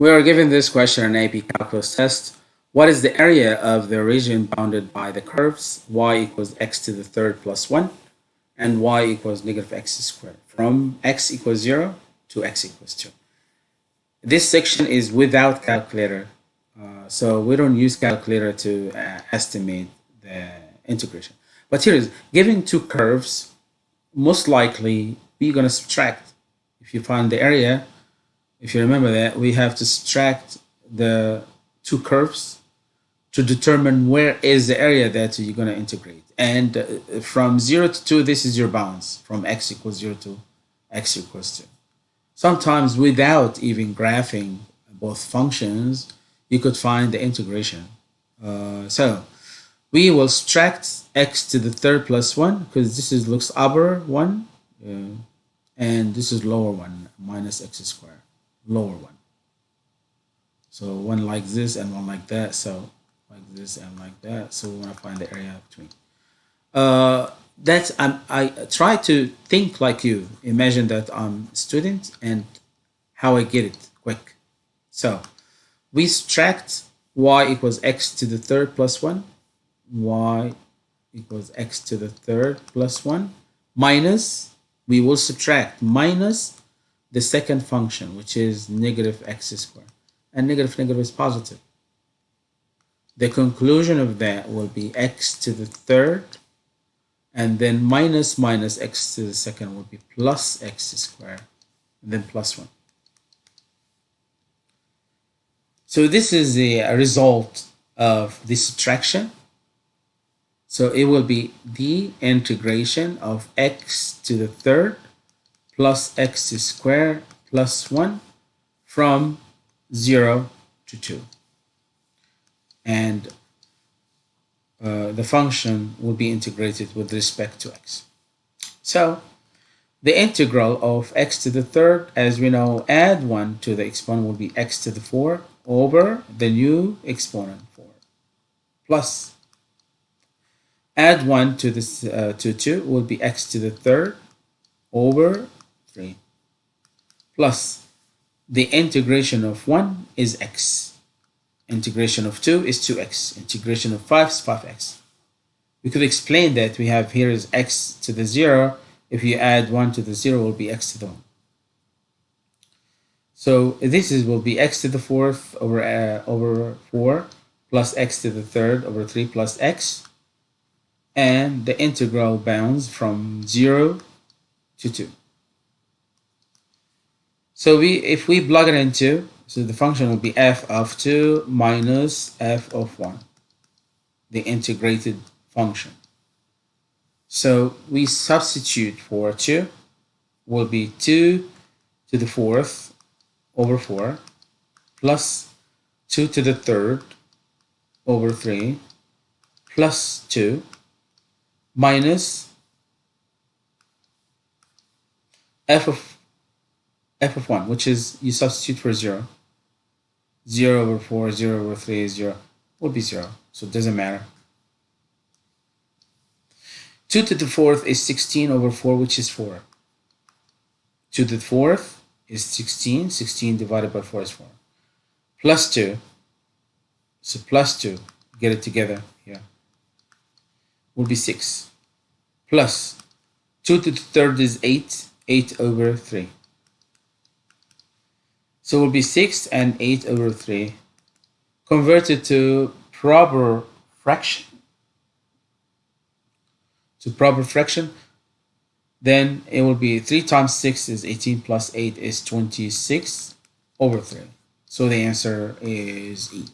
We are given this question in AP Calculus test. What is the area of the region bounded by the curves y equals x to the third plus 1 and y equals negative x squared from x equals 0 to x equals 2. This section is without calculator, uh, so we don't use calculator to uh, estimate the integration. But here is, given two curves, most likely we're going to subtract. If you find the area, if you remember that, we have to subtract the two curves to determine where is the area that you're going to integrate. And uh, from 0 to 2, this is your bounds, from x equals 0 to x equals 2. Sometimes without even graphing both functions, you could find the integration. Uh, so we will subtract x to the third plus 1 because this is looks upper 1 uh, and this is lower 1 minus x squared lower one. So one like this and one like that. So like this and like that. So we want to find the area between. Uh, that's I'm, I try to think like you. Imagine that I'm a student and how I get it quick. So we subtract y equals x to the third plus 1. y equals x to the third plus 1 minus, we will subtract minus the second function, which is negative x squared. And negative negative is positive. The conclusion of that will be x to the third, and then minus minus x to the second will be plus x squared, and then plus 1. So this is the result of the subtraction. So it will be the integration of x to the third plus x squared plus 1 from 0 to 2. And uh, the function will be integrated with respect to x. So the integral of x to the third, as we know, add 1 to the exponent will be x to the 4 over the new exponent 4 plus add 1 to this uh, to 2 will be x to the third over 3 plus the integration of 1 is x. Integration of 2 is 2x. Integration of 5 is 5x. We could explain that we have here is x to the 0. If you add 1 to the 0, will be x to the 1. So this is will be x to the fourth over uh, over 4 plus x to the third over 3 plus x. And the integral bounds from 0 to 2. So we if we plug it into, so the function will be f of 2 minus f of 1, the integrated function. So we substitute for 2 will be 2 to the fourth over 4 plus 2 to the third over 3 plus 2 minus f of f of 1, which is you substitute for 0. 0 over 4, 0 over 3 is 0. Will be 0, so it doesn't matter. 2 to the fourth is 16 over 4, which is 4. 2 to the fourth is 16. 16 divided by 4 is 4. Plus 2. So plus 2. Get it together here. Will be 6. Plus 2 to the third is 8. 8 over 3. So it will be 6 and 8 over 3 converted to proper fraction. To proper fraction then it will be 3 times 6 is 18 plus 8 is 26 over 3 so the answer is E